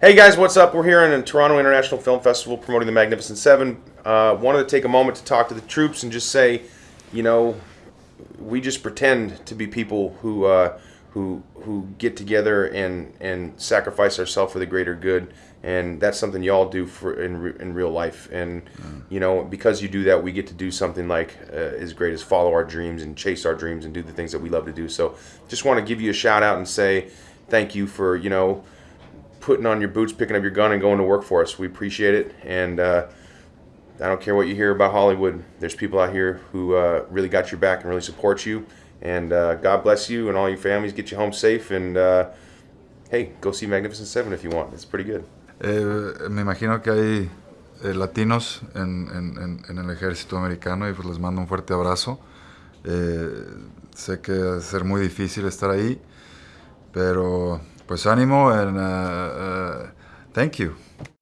Hey guys, what's up? We're here in the Toronto International Film Festival promoting the Magnificent Seven. Uh, wanted to take a moment to talk to the troops and just say, you know, we just pretend to be people who uh, who who get together and and sacrifice ourselves for the greater good, and that's something y'all do for in re- in real life. And you know, because you do that, we get to do something like uh, as great as follow our dreams and chase our dreams and do the things that we love to do. So, just want to give you a shout out and say thank you for you know putting on your boots, picking up your gun, and going to work for us. We appreciate it, and uh, I don't care what you hear about Hollywood. There's people out here who uh, really got your back and really support you. And uh, God bless you and all your families. Get you home safe, and uh, hey, go see Magnificent Seven if you want. It's pretty good. Eh, me imagino que hay eh, latinos en, en- en- el ejército americano y pues les mando un fuerte abrazo. Eh, sé que va a ser muy difícil estar ahí, pero pues ánimo and uh, uh, thank you.